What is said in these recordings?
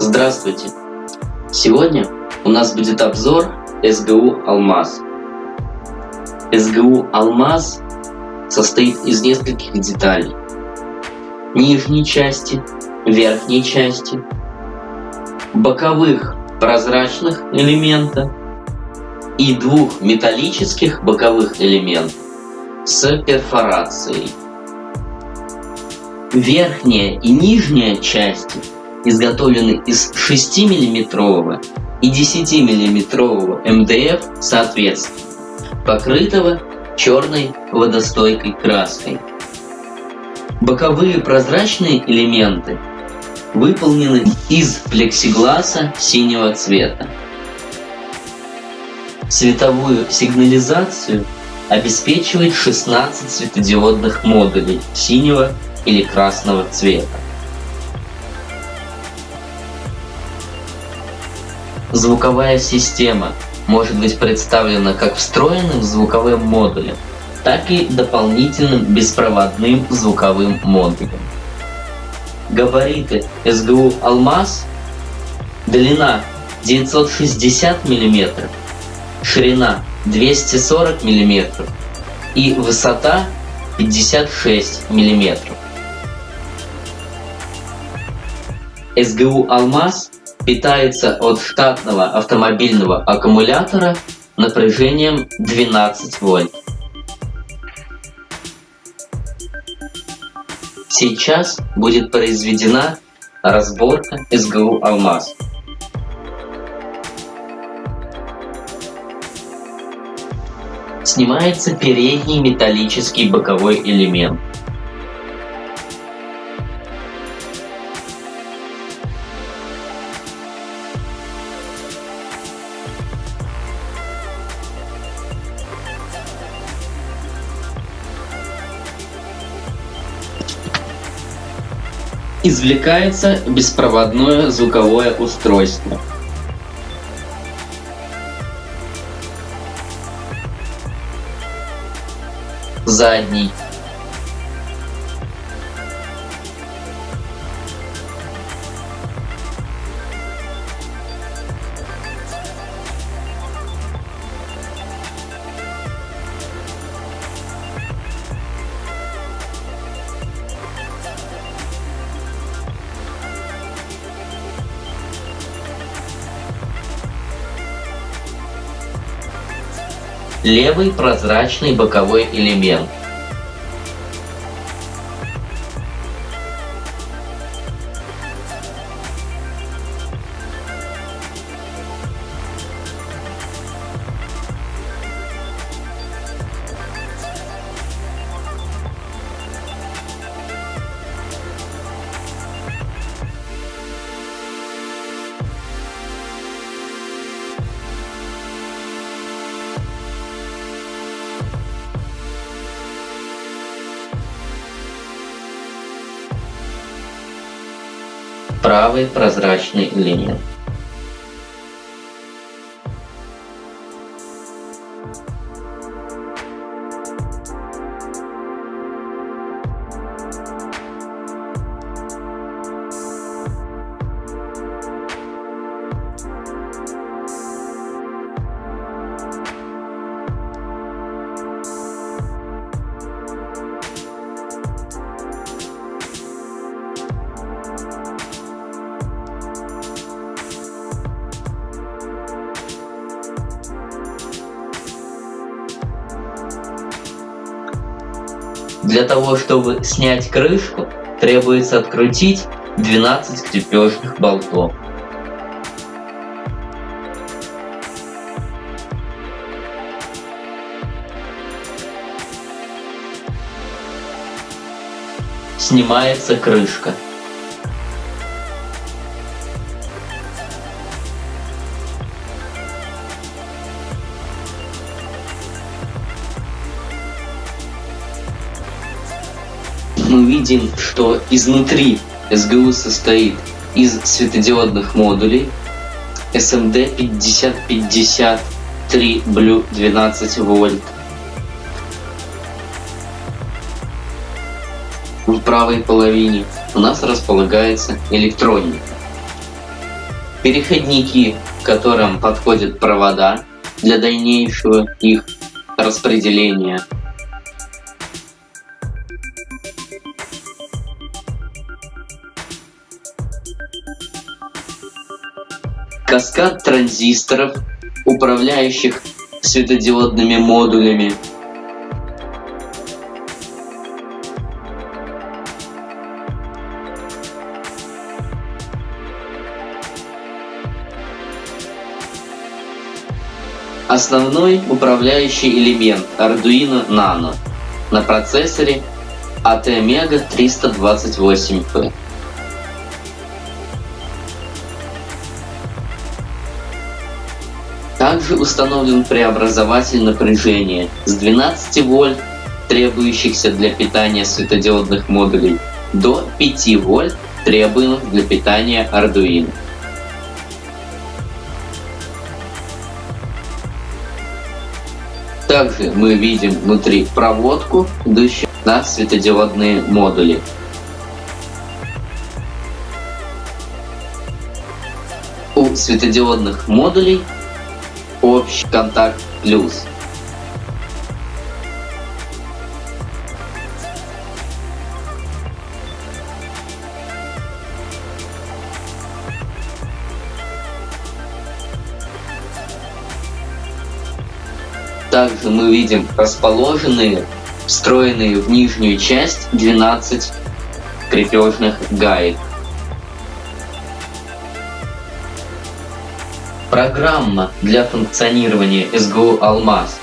Здравствуйте! Сегодня у нас будет обзор СГУ «Алмаз». СГУ «Алмаз» состоит из нескольких деталей. Нижней части, верхней части, боковых прозрачных элемента и двух металлических боковых элементов с перфорацией. Верхняя и нижняя части изготовлены из 6-мм и 10-мм МДФ соответственно, покрытого черной водостойкой краской. Боковые прозрачные элементы выполнены из плексигласа синего цвета. Световую сигнализацию обеспечивает 16 светодиодных модулей синего или красного цвета. Звуковая система может быть представлена как встроенным звуковым модулем, так и дополнительным беспроводным звуковым модулем. Габариты СГУ «Алмаз» длина 960 мм, ширина 240 мм и высота 56 мм. СГУ «Алмаз» питается от штатного автомобильного аккумулятора напряжением 12 вольт. Сейчас будет произведена разборка СГУ «Алмаз». Снимается передний металлический боковой элемент. Извлекается беспроводное звуковое устройство. Задний левый прозрачный боковой элемент. Правый прозрачный элемент. Для того, чтобы снять крышку, требуется открутить 12 крепежных болтов. Снимается крышка. Видим, что изнутри СГУ состоит из светодиодных модулей SMD 5053 Blue 12 вольт. В правой половине у нас располагается электроника. переходники, к которым подходят провода для дальнейшего их распределения. Каскад транзисторов, управляющих светодиодными модулями Основной управляющий элемент Arduino Nano на процессоре ATmega 328P. Также установлен преобразователь напряжения с 12 вольт, требующихся для питания светодиодных модулей, до 5 вольт, требуемых для питания Arduino. Также мы видим внутри проводку, идущую на светодиодные модули. У светодиодных модулей общий контакт плюс. Также мы видим расположенные, встроенные в нижнюю часть 12 крепежных гаек. Программа для функционирования СГУ «Алмаз»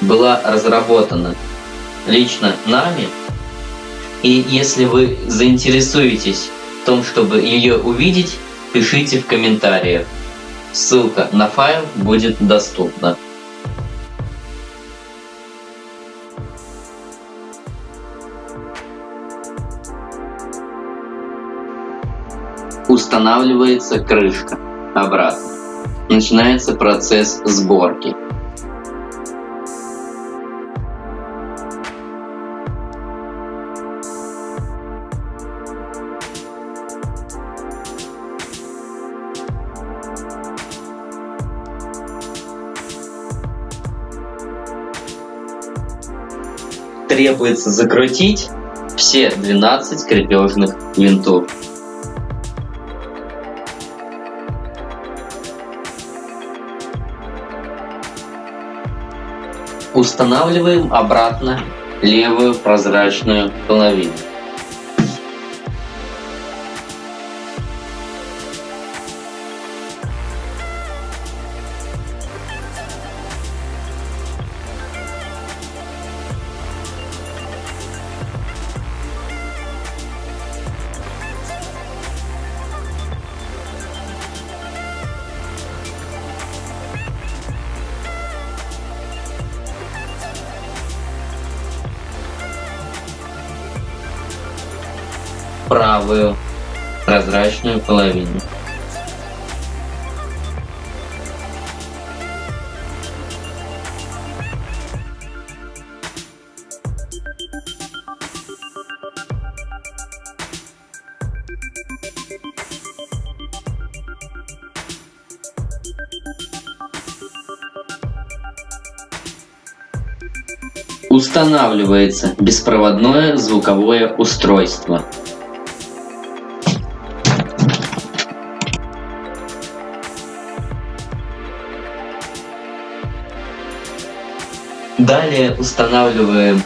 была разработана лично нами, и если вы заинтересуетесь в том, чтобы ее увидеть, пишите в комментариях. Ссылка на файл будет доступна. Устанавливается крышка обратно. Начинается процесс сборки. Требуется закрутить все 12 крепежных винтов. Устанавливаем обратно левую прозрачную половину. Правую прозрачную половину. Устанавливается беспроводное звуковое устройство. Далее устанавливаем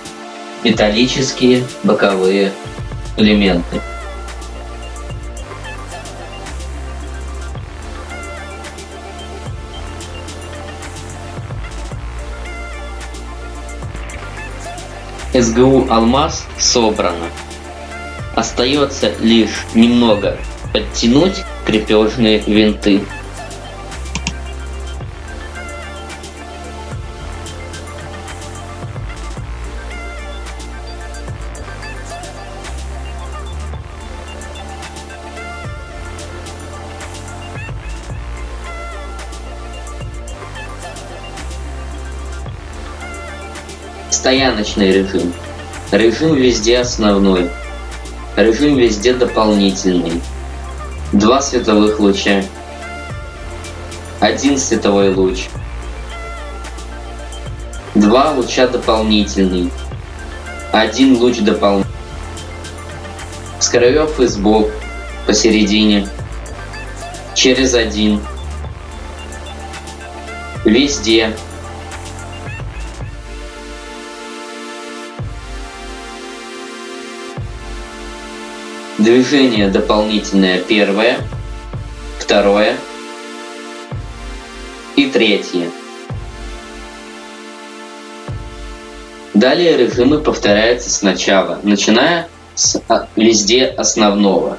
металлические боковые элементы. СГУ «Алмаз» собрано. Остается лишь немного подтянуть крепежные винты. Стояночный режим. Режим везде основной. Режим везде дополнительный. Два световых луча. один световой луч, два луча дополнительный, один луч дополнительный, с краев и сбоку, посередине, через один, везде, Движение дополнительное первое, второе и третье. Далее режимы повторяются сначала, начиная с а, везде основного.